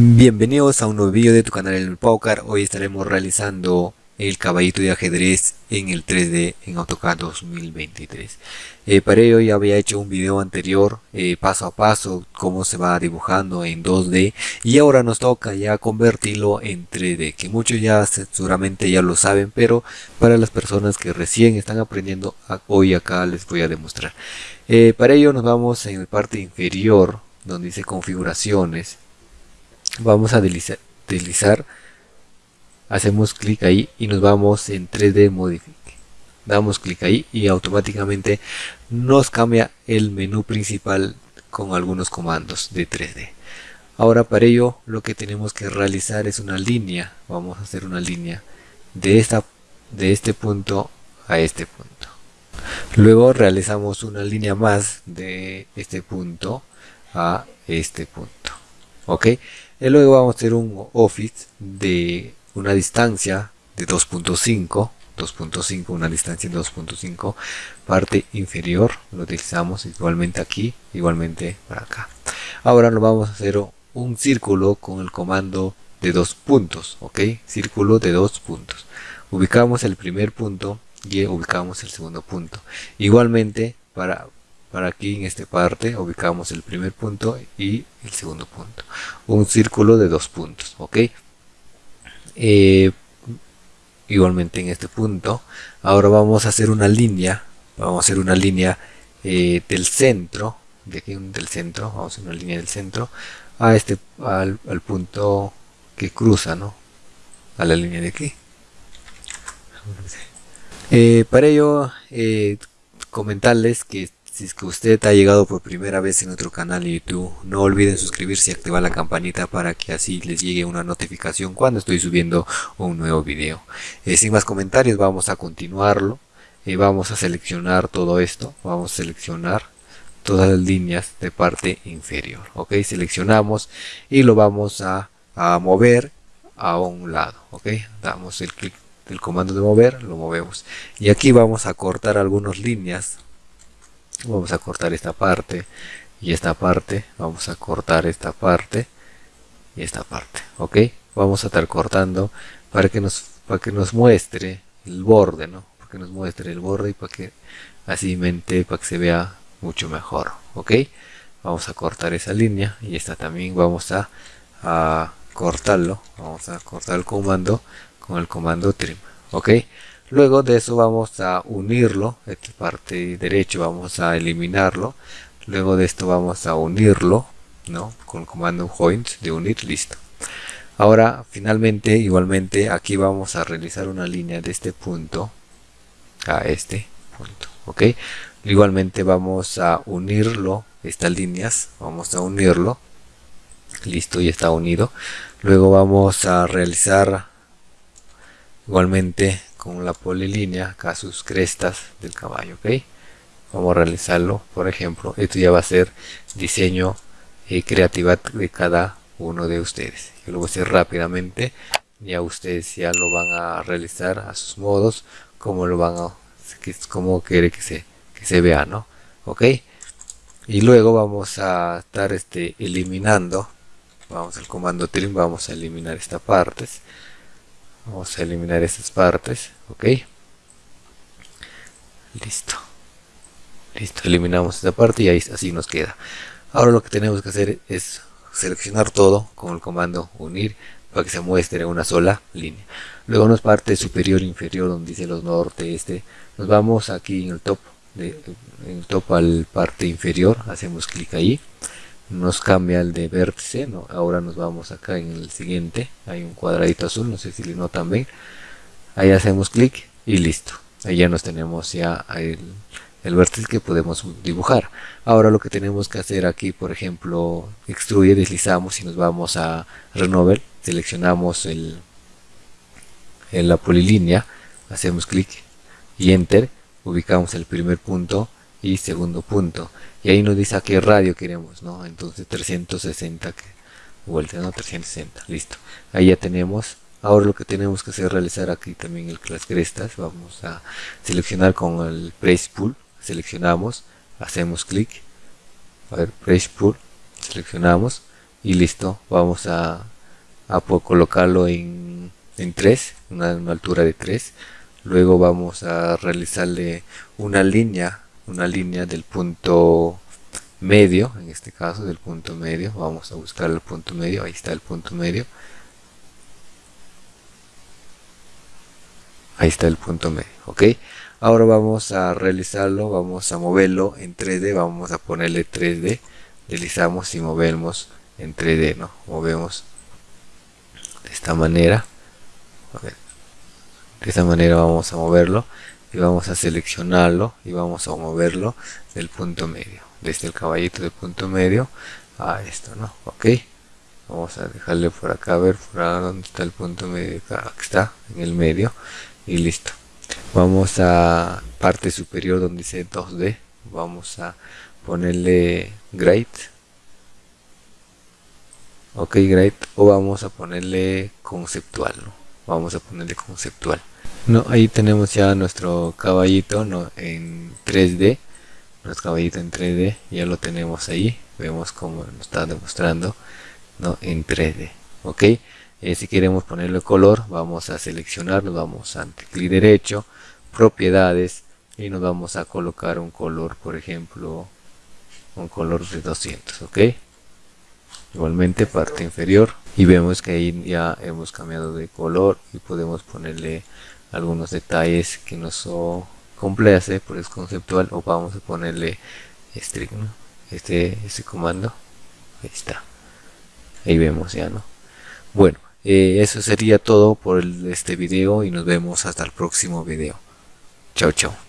Bienvenidos a un nuevo vídeo de tu canal el Paucar. Hoy estaremos realizando el caballito de ajedrez en el 3D en AutoCAD 2023. Eh, para ello ya había hecho un video anterior eh, paso a paso cómo se va dibujando en 2D y ahora nos toca ya convertirlo en 3D que muchos ya seguramente ya lo saben pero para las personas que recién están aprendiendo hoy acá les voy a demostrar. Eh, para ello nos vamos en la parte inferior donde dice configuraciones vamos a deslizar, hacemos clic ahí y nos vamos en 3D Modify damos clic ahí y automáticamente nos cambia el menú principal con algunos comandos de 3D ahora para ello lo que tenemos que realizar es una línea. Vamos a hacer una línea de esta de este punto a este punto. Luego realizamos una línea más de este punto a este punto ok y luego vamos a hacer un office de una distancia de 2.5 2.5 una distancia de 2.5 parte inferior lo utilizamos igualmente aquí igualmente para acá. Ahora lo vamos a hacer un círculo con el comando de dos puntos ok círculo de dos puntos. Ubicamos el primer punto y ubicamos el segundo punto. Igualmente para para aquí en esta parte ubicamos el primer punto y el segundo punto. Un círculo de dos puntos ok eh, igualmente en este punto ahora vamos a hacer una línea vamos a hacer una línea eh, del centro de aquí del centro vamos a hacer una línea del centro a este al, punto que cruza no a la línea de aquí. Eh, para ello comentarles que si es que usted ha llegado por primera vez en nuestro canal de YouTube, no olviden suscribirse y activar la campanita para que así les llegue una notificación cuando estoy subiendo un nuevo video. Eh, sin más comentarios, vamos a continuarlo. eh, vamos a seleccionar todo esto. Vamos a seleccionar todas las líneas de parte inferior. Ok, seleccionamos y lo vamos a mover a un lado. Ok, damos el clic del comando de mover, lo movemos. Y aquí vamos a cortar algunas líneas vamos a cortar esta parte y esta parte. Vamos a cortar esta parte y esta parte ok vamos a estar cortando para que nos para que nos muestre el borde no para que nos muestre el borde y para que así mente para que se vea mucho mejor ok vamos a cortar esa línea y esta también vamos a, a cortarlo. Vamos a cortar el comando con el comando trim ok luego de eso vamos a unirlo esta parte derecho vamos a eliminarlo. Luego de esto vamos a unirlo ¿no? con el comando joint de unir listo. Ahora finalmente igualmente aquí vamos a realizar una línea de este punto a este punto ok igualmente vamos a unirlo estas líneas vamos a unirlo. Listo ya está unido. Luego vamos a realizar igualmente con la polilínea acá sus crestas del caballo ok vamos a realizarlo por ejemplo esto ya va a ser diseño y creatividad de cada uno de ustedes. Yo lo voy a hacer rápidamente ya ustedes ya lo van a realizar a sus modos como lo van a como quiere que se que se vea no ok y luego vamos a estar este eliminando vamos al comando trim vamos a eliminar esta partes vamos a eliminar estas partes ok. Listo. Listo eliminamos esta parte y ahí así nos queda. Ahora lo que tenemos que hacer es seleccionar todo con el comando unir para que se muestre una sola línea. Luego nos parte superior inferior donde dice los norte este nos vamos aquí en el top de, en el top al parte inferior hacemos clic ahí nos cambia el de vértice ¿no? ahora nos vamos acá en el siguiente hay un cuadradito azul no sé si le notan bien. Ahí hacemos clic y listo. Ahí ya nos tenemos ya el, el vértice que podemos dibujar. Ahora lo que tenemos que hacer aquí por ejemplo extruye deslizamos y nos vamos a renovel seleccionamos el en la polilínea hacemos clic y enter ubicamos el primer punto y segundo punto y ahí nos dice a qué radio queremos no entonces 360 que vuelta no 360 listo. Ahí ya tenemos. Ahora lo que tenemos que hacer es realizar aquí también el, las crestas vamos a seleccionar con el press pull seleccionamos hacemos clic a ver press pull seleccionamos y listo vamos a, a colocarlo en, en 3 una, una altura de 3 luego vamos a realizarle una línea una línea del punto medio en este caso del punto medio. Vamos a buscar el punto medio ahí está el punto medio. Ahí está el punto medio ok ahora vamos a realizarlo vamos a moverlo en 3d vamos a ponerle 3d deslizamos y movemos en 3d no movemos de esta manera. De esta manera vamos a moverlo y vamos a seleccionarlo y vamos a moverlo del punto medio desde el caballito del punto medio a esto no ok vamos a dejarle por acá a ver por acá donde está el punto medio acá está en el medio y listo. Vamos a parte superior donde dice 2D vamos a ponerle great ok great o vamos a ponerle conceptual ¿no? vamos a ponerle conceptual no ahí tenemos ya nuestro caballito no en 3D nuestro caballito en 3D ya lo tenemos ahí. Vemos como nos está demostrando no en 3D ok eh, si queremos ponerle color vamos a seleccionarlo vamos a clic derecho propiedades y nos vamos a colocar un color por ejemplo un color de 200 ok igualmente parte inferior. Y vemos que ahí ya hemos cambiado de color y podemos ponerle algunos detalles que nos complace por es conceptual o vamos a ponerle este, este, este comando ahí está. Ahí vemos ya no bueno eh, eso sería todo por este video y nos vemos hasta el próximo video. Chao chao